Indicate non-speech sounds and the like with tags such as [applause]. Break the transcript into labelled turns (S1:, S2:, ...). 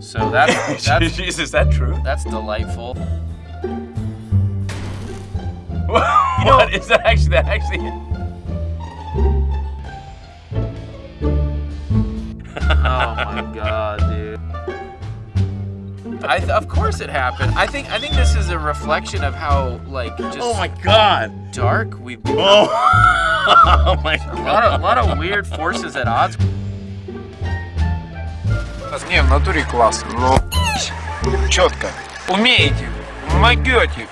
S1: So that's [laughs] that's
S2: is that true?
S1: that's delightful. [laughs]
S2: what is that actually? That actually. [laughs]
S1: Oh my god, dude. I th- of course it happened. I think I think this is a reflection of how like just
S2: Oh my god.
S1: dark we've become.
S2: Oh. oh my
S1: A lot of a lot of weird forces at odds.
S3: Не, в натуре классно, но четко. Умеете, могете.